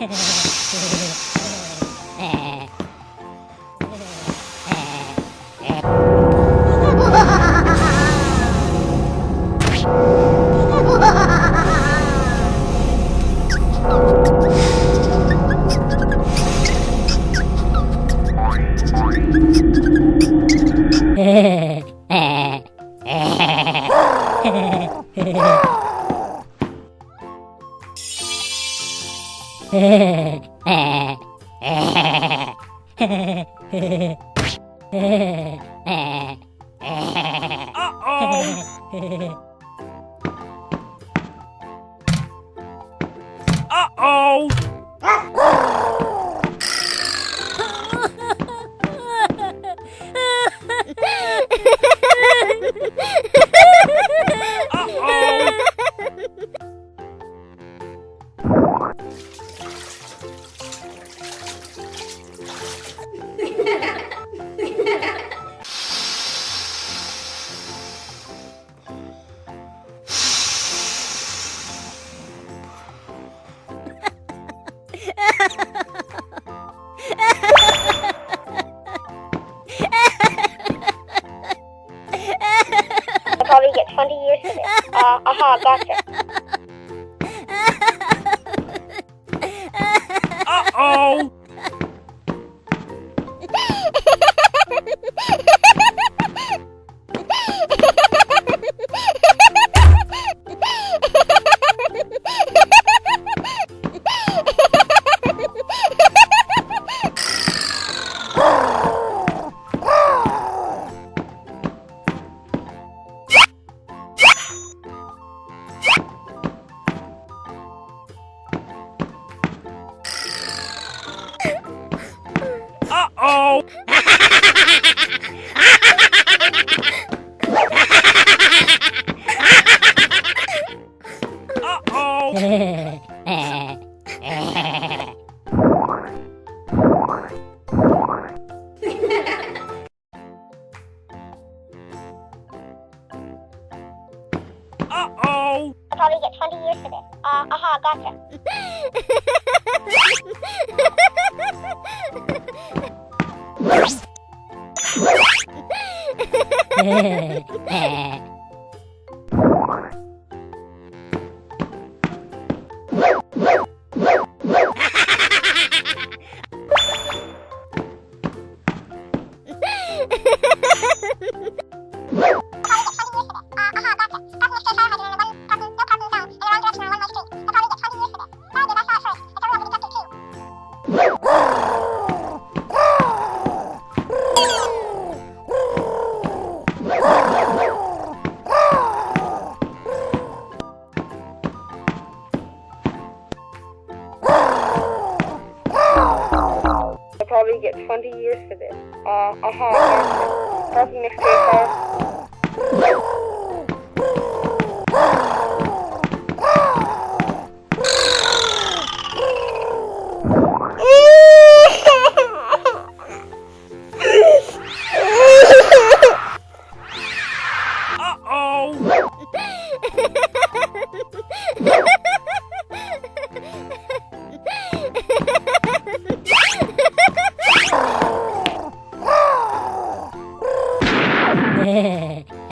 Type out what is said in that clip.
Hehehehe Uh-oh! Uh-oh! I'll probably get 20 years for this. Uh, aha, gotcha. This. Uh, aha, gotcha. I'll probably get 20 years for this. Uh, gotcha. Parking next to. Uh-oh!